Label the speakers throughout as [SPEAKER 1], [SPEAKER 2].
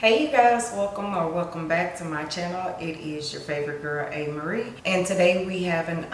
[SPEAKER 1] Hey you guys, welcome or welcome back to my channel. It is your favorite girl, A. Marie. And today we have an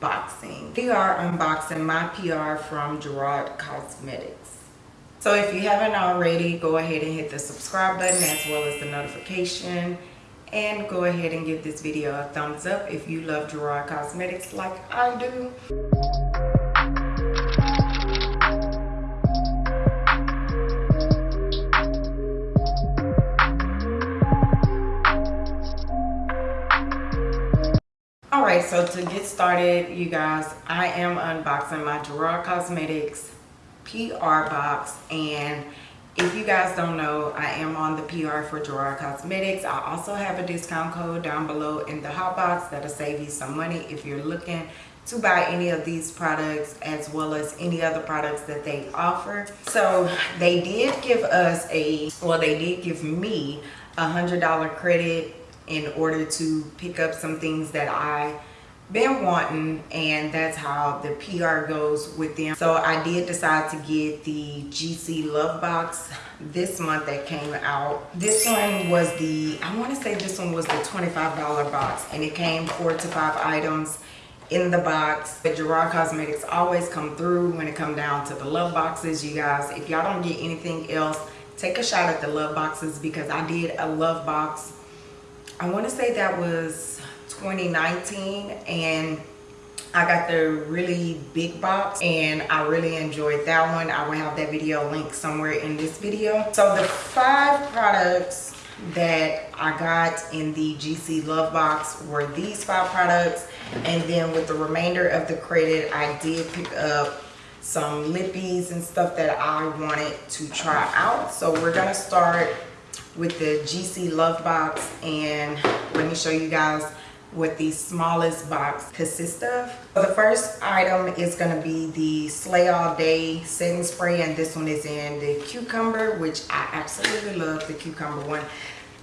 [SPEAKER 1] unboxing. We are unboxing my PR from Gerard Cosmetics. So if you haven't already, go ahead and hit the subscribe button as well as the notification. And go ahead and give this video a thumbs up if you love Gerard Cosmetics like I do. All right so to get started you guys i am unboxing my gerard cosmetics pr box. And if you guys don't know i am on the pr for gerard cosmetics. I also have a discount code down below in the hot box that'll save you some money if you're looking to buy any of these products as well as any other products that they offer. So they did give us a well they did give me a hundred dollar credit in order to pick up some things that I been wanting and that's how the PR goes with them. So I did decide to get the GC Love Box this month that came out. This one was the, I want to say this one was the $25 box and it came four to five items in the box. But Gerard Cosmetics always come through when it come down to the love boxes. You guys, if y'all don't get anything else, take a shot at the love boxes because I did a love box I want to say that was 2019 and I got the really big box and I really enjoyed that one. I will have that video linked somewhere in this video. So the five products that I got in the GC Love Box were these five products and then with the remainder of the credit I did pick up some lippies and stuff that I wanted to try out. So we're gonna start with the GC Love Box and let me show you guys what the smallest box consists of. So the first item is going to be the Slay All Day setting spray and this one is in the cucumber which I absolutely love the cucumber one.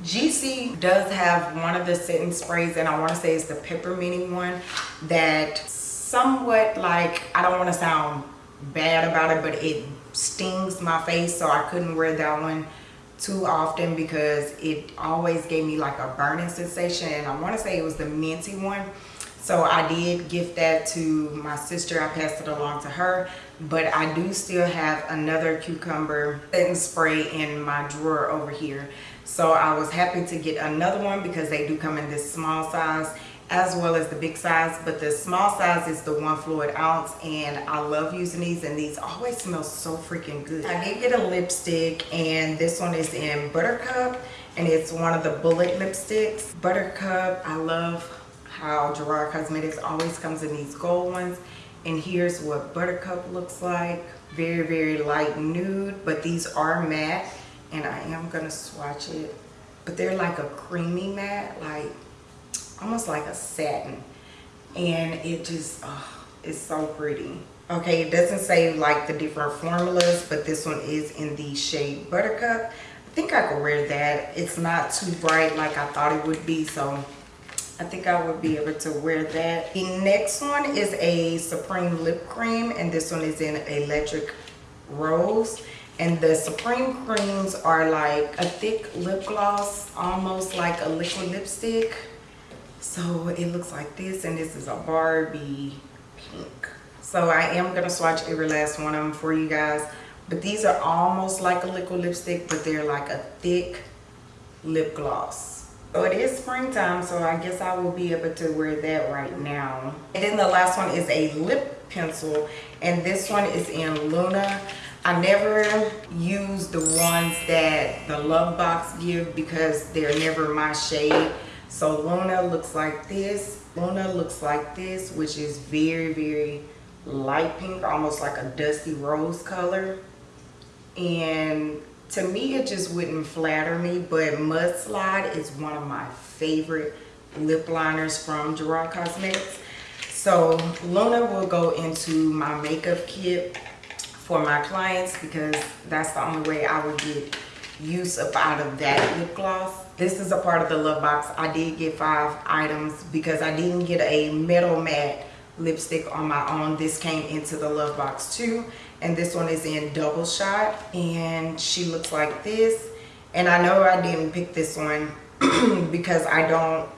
[SPEAKER 1] GC does have one of the setting sprays and I want to say it's the peppermint one that somewhat like I don't want to sound bad about it but it stings my face so I couldn't wear that one too often because it always gave me like a burning sensation and I want to say it was the minty one. So I did gift that to my sister. I passed it along to her but I do still have another cucumber setting spray in my drawer over here. So I was happy to get another one because they do come in this small size as well as the big size but the small size is the one fluid ounce and i love using these and these always smell so freaking good. I did get a lipstick and this one is in buttercup and it's one of the bullet lipsticks. Buttercup i love how gerard cosmetics always comes in these gold ones and here's what buttercup looks like. Very very light nude but these are matte and i am gonna swatch it but they're like a creamy matte like almost like a satin. And it just oh, it's so pretty. Okay it doesn't say like the different formulas but this one is in the shade buttercup. I think i could wear that. It's not too bright like i thought it would be so i think i would be able to wear that. The next one is a supreme lip cream and this one is in electric rose. And the supreme creams are like a thick lip gloss almost like a liquid lipstick so it looks like this and this is a barbie pink. So i am going to swatch every last one of them for you guys. But these are almost like a liquid lipstick but they're like a thick lip gloss. So it is springtime so i guess i will be able to wear that right now. And then the last one is a lip pencil and this one is in luna. I never use the ones that the Love Box give because they're never my shade. So Luna looks like this. Luna looks like this, which is very, very light pink, almost like a dusty rose color. And to me, it just wouldn't flatter me, but Mudslide is one of my favorite lip liners from Gerard Cosmetics. So Luna will go into my makeup kit for my clients because that's the only way I would get use up out of that lip gloss this is a part of the love box i did get five items because i didn't get a metal matte lipstick on my own this came into the love box too and this one is in double shot and she looks like this And I know I didn't pick this one because I don't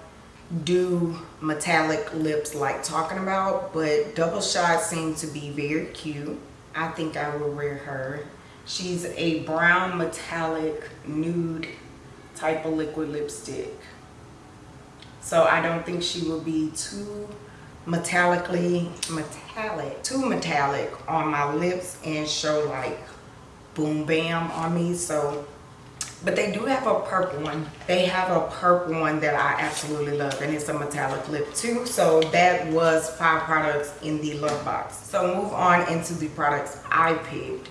[SPEAKER 1] do metallic lips like talking about, but Double Shot seems to be very cute. I think I will wear her. She's a brown metallic nude type of liquid lipstick. So I don't think she will be too metallically metallic, too metallic on my lips and show like boom bam on me. So but they do have a purple one they have a purple one that i absolutely love and it's a metallic lip too so that was five products in the love box so move on into the products i picked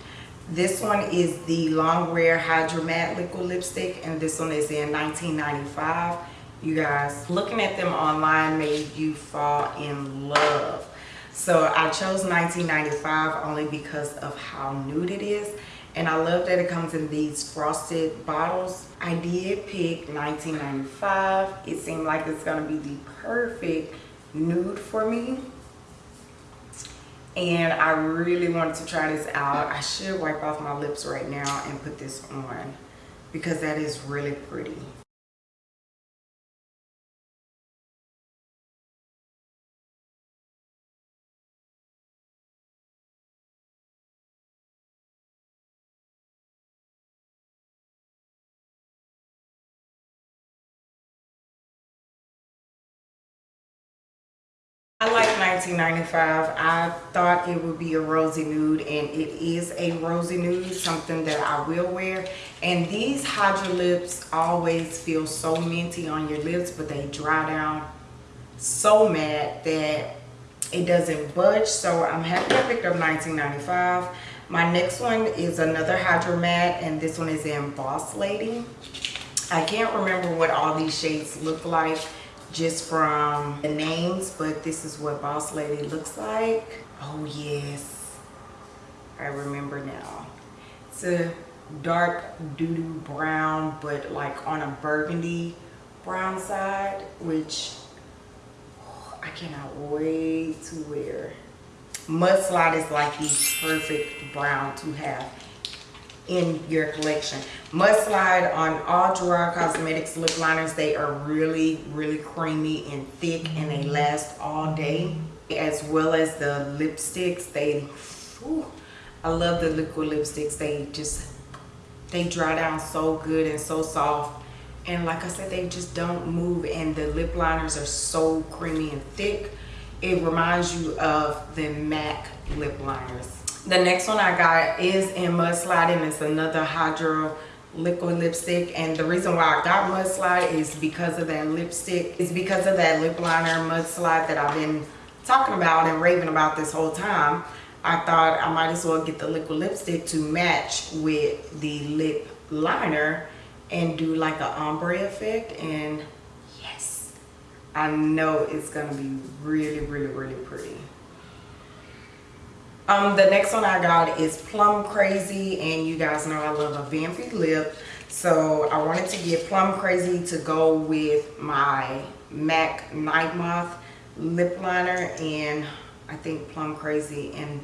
[SPEAKER 1] this one is the Longwear hydra matte liquid lipstick and this one is in 1995 you guys looking at them online made you fall in love so i chose 1995 only because of how nude it is and I love that it comes in these frosted bottles. I did pick 1995. It seemed like it's gonna be the perfect nude for me. And I really wanted to try this out. I should wipe off my lips right now and put this on because that is really pretty. I like 1995. I thought it would be a rosy nude and it is a rosy nude, something that I will wear. And these Hydra lips always feel so minty on your lips, but they dry down so matte that it doesn't budge. So I'm happy I picked up 1995. My next one is another Hydra Matte and this one is in Boss Lady. I can't remember what all these shades look like just from the names, but this is what Boss Lady looks like. Oh yes, I remember now. It's a dark doo-doo brown, but like on a burgundy brown side, which oh, I cannot wait to wear. Mudslide is like the perfect brown to have in your collection. Mudslide on all Gerard Cosmetics lip liners. They are really, really creamy and thick and they last all day. As well as the lipsticks. They, whew, I love the liquid lipsticks. They just, they dry down so good and so soft. And like I said, they just don't move and the lip liners are so creamy and thick. It reminds you of the MAC lip liners the next one I got is in Mudslide and it's another Hydra liquid lipstick and the reason why I got Mudslide is because of that lipstick. It's because of that lip liner Mudslide that I've been talking about and raving about this whole time. I thought I might as well get the liquid lipstick to match with the lip liner and do like an ombre effect and yes I know it's gonna be really really really pretty um, the next one I got is Plum Crazy, and you guys know I love a vampy lip. So I wanted to get Plum Crazy to go with my MAC Night Moth lip liner, and I think Plum Crazy and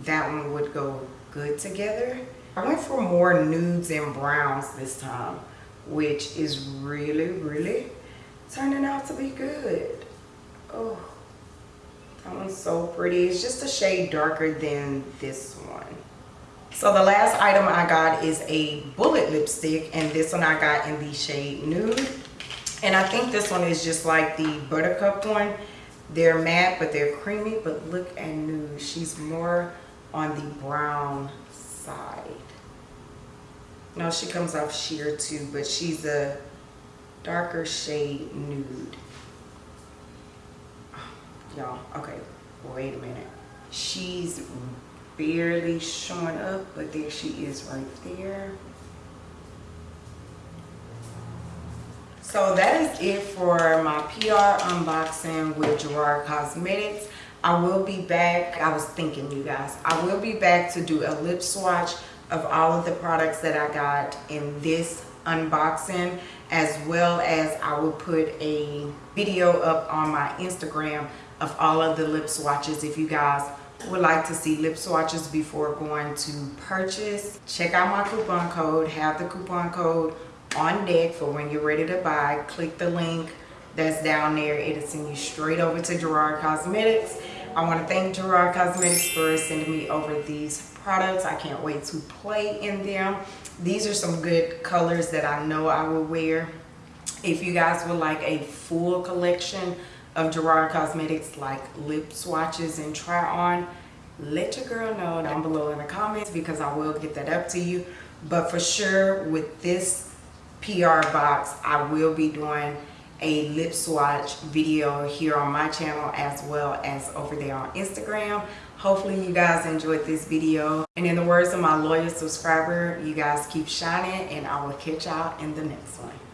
[SPEAKER 1] that one would go good together. I went for more nudes and browns this time, which is really, really turning out to be good. Oh. That one's so pretty. It's just a shade darker than this one. So the last item I got is a bullet lipstick and this one I got in the shade nude. And I think this one is just like the buttercup one. They're matte but they're creamy but look at nude. She's more on the brown side. No, she comes off sheer too but she's a darker shade nude y'all okay wait a minute. She's barely showing up but there she is right there. So that is it for my pr unboxing with gerard cosmetics. I will be back. I was thinking you guys. I will be back to do a lip swatch of all of the products that i got in this unboxing as well as i will put a video up on my instagram of all of the lip swatches if you guys would like to see lip swatches before going to purchase check out my coupon code have the coupon code on deck for when you're ready to buy. Click the link that's down there. It'll send you straight over to Gerard Cosmetics. I want to thank Gerard Cosmetics for sending me over these products. I can't wait to play in them. These are some good colors that I know I will wear. If you guys would like a full collection of Gerard Cosmetics like lip swatches and try on, let your girl know down below in the comments because I will get that up to you. But for sure with this PR box, I will be doing a lip swatch video here on my channel as well as over there on Instagram. Hopefully you guys enjoyed this video. And in the words of my loyal subscriber, you guys keep shining and I will catch y'all in the next one.